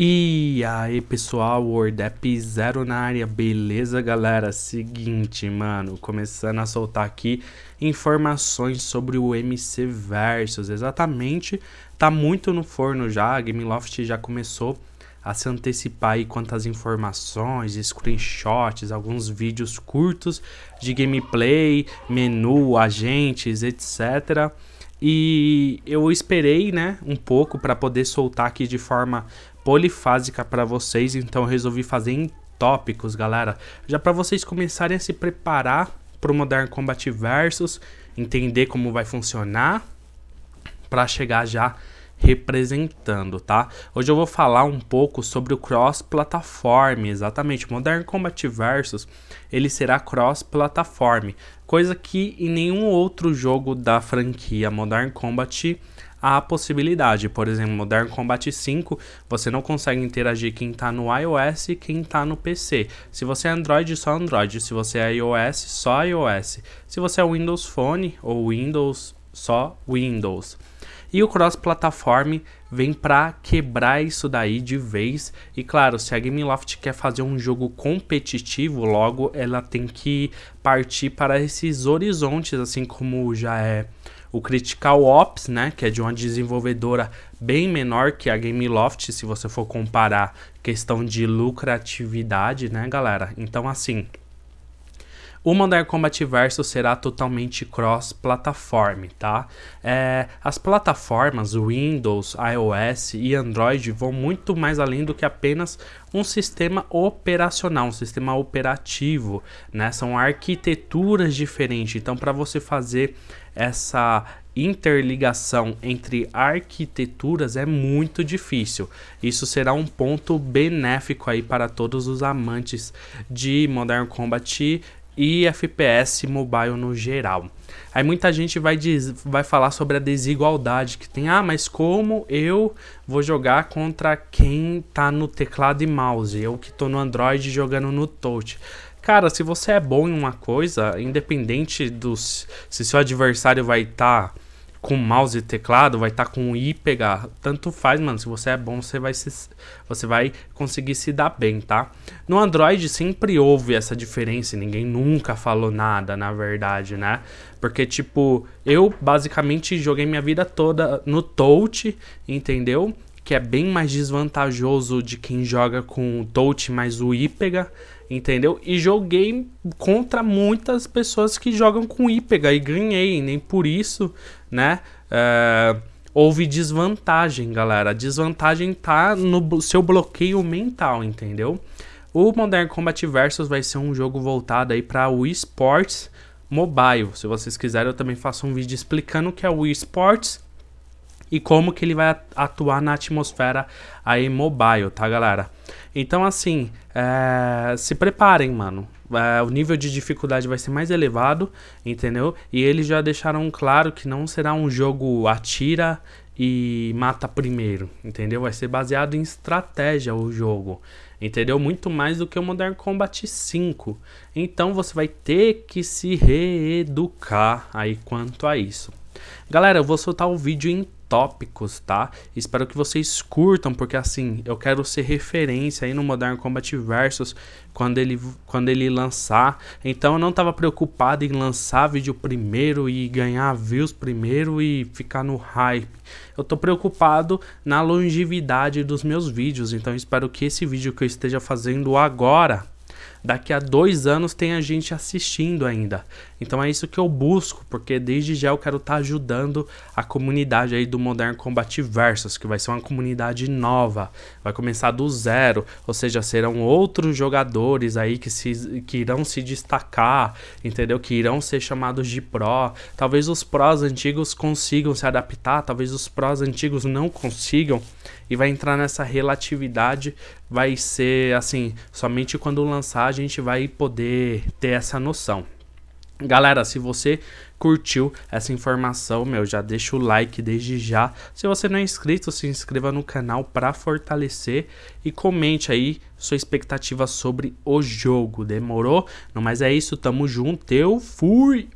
E aí pessoal, WordApp Zero na área, beleza galera? Seguinte, mano, começando a soltar aqui informações sobre o MC Versus, exatamente, tá muito no forno já, a Gameloft já começou a se antecipar aí quantas informações, screenshots, alguns vídeos curtos de gameplay, menu, agentes, etc., e eu esperei, né, um pouco para poder soltar aqui de forma polifásica para vocês, então eu resolvi fazer em tópicos, galera. Já para vocês começarem a se preparar para o Modern Combat Versus, entender como vai funcionar, para chegar já representando, tá? Hoje eu vou falar um pouco sobre o cross-platform, exatamente, Modern Combat Versus, ele será cross-platform, coisa que em nenhum outro jogo da franquia Modern Combat há possibilidade. Por exemplo, Modern Combat 5, você não consegue interagir quem está no iOS e quem está no PC. Se você é Android, só Android. Se você é iOS, só iOS. Se você é Windows Phone ou Windows, só Windows. E o cross-platform vem para quebrar isso daí de vez. E claro, se a Gameloft quer fazer um jogo competitivo, logo ela tem que partir para esses horizontes, assim como já é o Critical Ops, né, que é de uma desenvolvedora bem menor que a Gameloft, se você for comparar questão de lucratividade, né, galera? Então, assim, o Modern Combat Versus será totalmente cross-plataforma, tá? É, as plataformas Windows, iOS e Android vão muito mais além do que apenas um sistema operacional, um sistema operativo, né? São arquiteturas diferentes. Então, para você fazer essa interligação entre arquiteturas é muito difícil. Isso será um ponto benéfico aí para todos os amantes de Modern Combat e FPS mobile no geral. Aí muita gente vai, diz, vai falar sobre a desigualdade que tem. Ah, mas como eu vou jogar contra quem tá no teclado e mouse? Eu que tô no Android jogando no touch. Cara, se você é bom em uma coisa, independente dos se seu adversário vai estar tá com mouse e teclado, vai estar tá com I pegar, tanto faz, mano. Se você é bom, você vai se, você vai conseguir se dar bem, tá? No Android sempre houve essa diferença, ninguém nunca falou nada, na verdade, né? Porque tipo, eu basicamente joguei minha vida toda no touch, entendeu? Que é bem mais desvantajoso de quem joga com touch mais o I pega entendeu? E joguei contra muitas pessoas que jogam com IPEGA e ganhei, nem por isso, né? É, houve desvantagem, galera. A desvantagem tá no seu bloqueio mental, entendeu? O Modern Combat Versus vai ser um jogo voltado aí para o esportes mobile. Se vocês quiserem, eu também faço um vídeo explicando o que é o esportes e como que ele vai atuar na atmosfera aí mobile, tá, galera? Então, assim, é, se preparem, mano. É, o nível de dificuldade vai ser mais elevado, entendeu? E eles já deixaram claro que não será um jogo atira e mata primeiro, entendeu? Vai ser baseado em estratégia o jogo, entendeu? Muito mais do que o Modern Combat 5. Então você vai ter que se reeducar aí quanto a isso. Galera, eu vou soltar o vídeo em tópicos, tá? Espero que vocês curtam, porque assim, eu quero ser referência aí no Modern Combat Versus quando ele, quando ele lançar. Então eu não tava preocupado em lançar vídeo primeiro e ganhar views primeiro e ficar no hype. Eu tô preocupado na longevidade dos meus vídeos, então espero que esse vídeo que eu esteja fazendo agora daqui a dois anos tem a gente assistindo ainda. Então é isso que eu busco, porque desde já eu quero estar tá ajudando a comunidade aí do Modern Combat Versus, que vai ser uma comunidade nova, vai começar do zero, ou seja, serão outros jogadores aí que, se, que irão se destacar, entendeu? Que irão ser chamados de pró. Talvez os prós antigos consigam se adaptar, talvez os prós antigos não consigam, e vai entrar nessa relatividade, vai ser assim, somente quando lançar gente vai poder ter essa noção. Galera, se você curtiu essa informação, meu, já deixa o like desde já. Se você não é inscrito, se inscreva no canal para fortalecer e comente aí sua expectativa sobre o jogo. Demorou? Não, mas é isso, tamo junto. Eu fui!